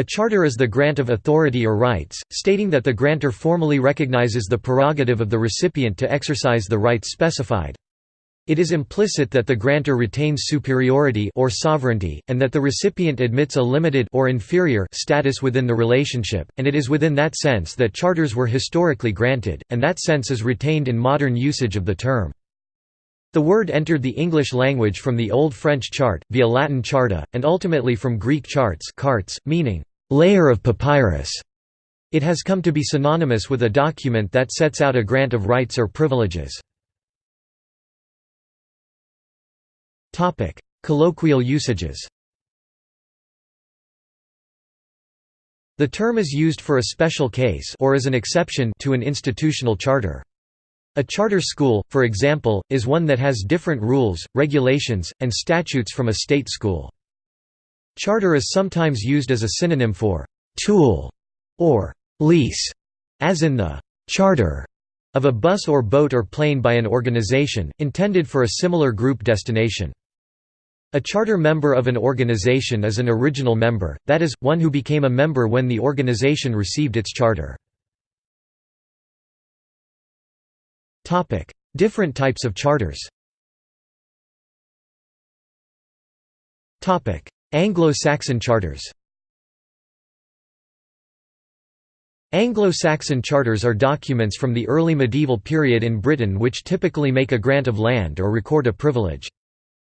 A charter is the grant of authority or rights, stating that the grantor formally recognizes the prerogative of the recipient to exercise the rights specified. It is implicit that the grantor retains superiority or sovereignty, and that the recipient admits a limited or inferior status within the relationship, and it is within that sense that charters were historically granted, and that sense is retained in modern usage of the term. The word entered the English language from the Old French chart, via Latin charta, and ultimately from Greek charts meaning, layer of papyrus. It has come to be synonymous with a document that sets out a grant of rights or privileges. Colloquial usages The term is used for a special case or as an exception to an institutional charter. A charter school, for example, is one that has different rules, regulations, and statutes from a state school. Charter is sometimes used as a synonym for «tool» or «lease», as in the «charter» of a bus or boat or plane by an organization, intended for a similar group destination. A charter member of an organization is an original member, that is, one who became a member when the organization received its charter. Different types of charters Anglo-Saxon charters Anglo-Saxon charters are documents from the early medieval period in Britain which typically make a grant of land or record a privilege.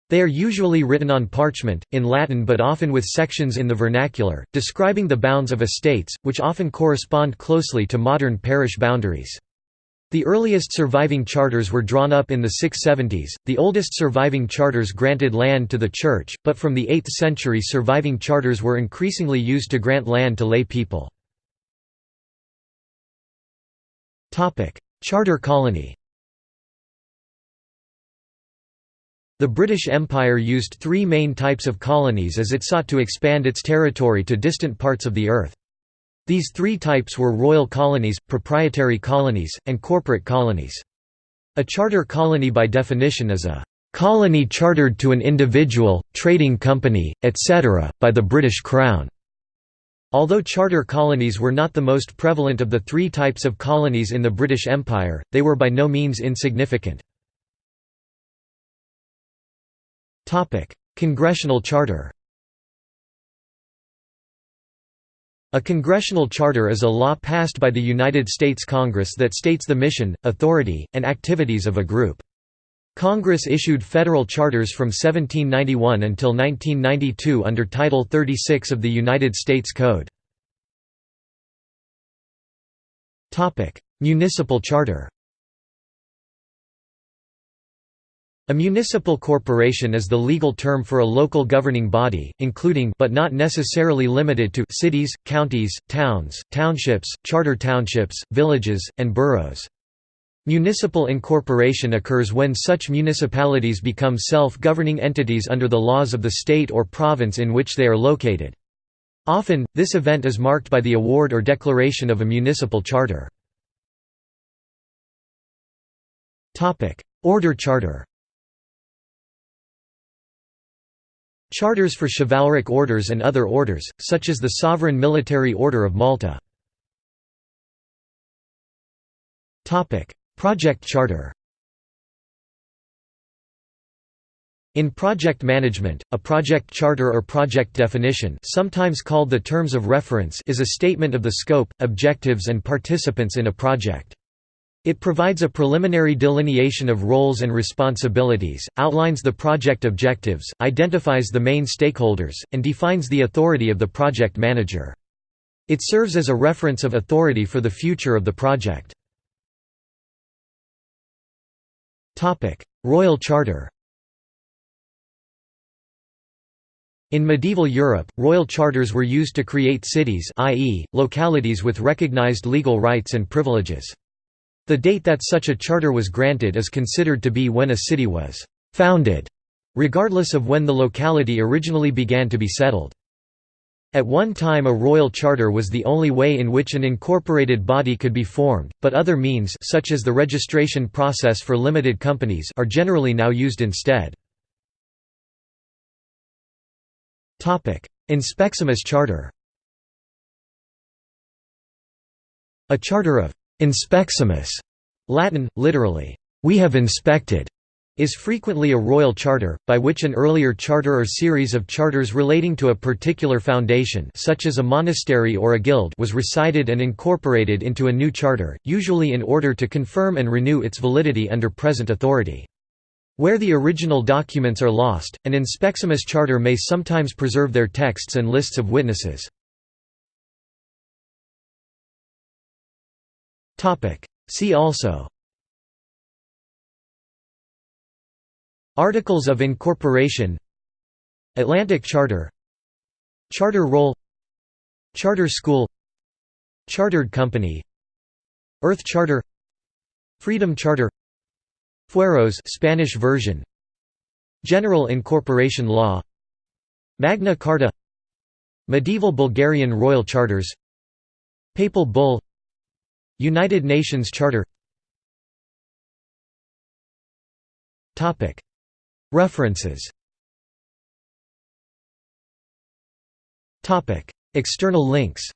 They are usually written on parchment, in Latin but often with sections in the vernacular, describing the bounds of estates, which often correspond closely to modern parish boundaries. The earliest surviving charters were drawn up in the 670s, the oldest surviving charters granted land to the Church, but from the 8th century surviving charters were increasingly used to grant land to lay people. Charter colony The British Empire used three main types of colonies as it sought to expand its territory to distant parts of the earth. These three types were royal colonies, proprietary colonies, and corporate colonies. A charter colony by definition is a colony chartered to an individual, trading company, etc., by the British Crown. Although charter colonies were not the most prevalent of the three types of colonies in the British Empire, they were by no means insignificant. Congressional charter A congressional charter is a law passed by the United States Congress that states the mission, authority, and activities of a group. Congress issued federal charters from 1791 until 1992 under Title 36 of the United States Code. Municipal charter A municipal corporation is the legal term for a local governing body, including but not necessarily limited to cities, counties, towns, townships, charter townships, villages, and boroughs. Municipal incorporation occurs when such municipalities become self-governing entities under the laws of the state or province in which they are located. Often, this event is marked by the award or declaration of a municipal charter. Order charter Charters for chivalric orders and other orders, such as the Sovereign Military Order of Malta. Project charter In project management, a project charter or project definition sometimes called the terms of reference is a statement of the scope, objectives and participants in a project. It provides a preliminary delineation of roles and responsibilities, outlines the project objectives, identifies the main stakeholders, and defines the authority of the project manager. It serves as a reference of authority for the future of the project. Royal Charter In medieval Europe, royal charters were used to create cities i.e., localities with recognized legal rights and privileges. The date that such a charter was granted is considered to be when a city was «founded», regardless of when the locality originally began to be settled. At one time a royal charter was the only way in which an incorporated body could be formed, but other means such as the registration process for limited companies are generally now used instead. Inspeximus charter A charter of «inspeximus» Latin, literally, "'We have inspected' is frequently a royal charter, by which an earlier charter or series of charters relating to a particular foundation such as a monastery or a guild was recited and incorporated into a new charter, usually in order to confirm and renew its validity under present authority. Where the original documents are lost, an inspeximus charter may sometimes preserve their texts and lists of witnesses. See also. Articles of Incorporation. Atlantic Charter. Charter Roll. Charter School. Chartered Company. Earth Charter. Freedom Charter. Fueros Spanish version. General Incorporation Law. Magna Carta. Medieval Bulgarian Royal Charters. Papal Bull United Nations Charter. References. External links